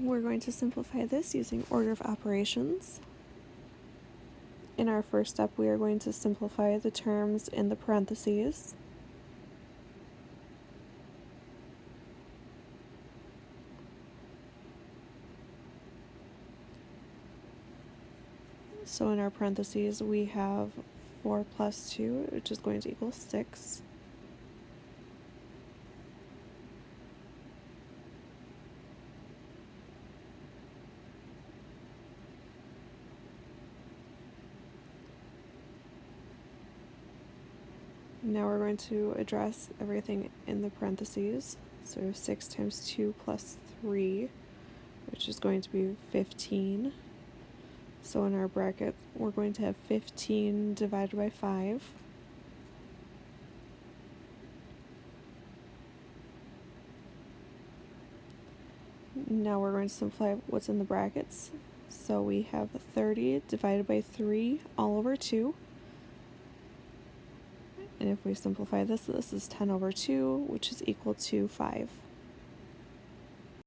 We're going to simplify this using order of operations. In our first step, we are going to simplify the terms in the parentheses. So in our parentheses, we have 4 plus 2, which is going to equal 6. Now we're going to address everything in the parentheses. So 6 times 2 plus 3, which is going to be 15. So in our bracket, we're going to have 15 divided by 5. Now we're going to simplify what's in the brackets. So we have 30 divided by 3 all over 2. And if we simplify this, this is 10 over 2, which is equal to 5.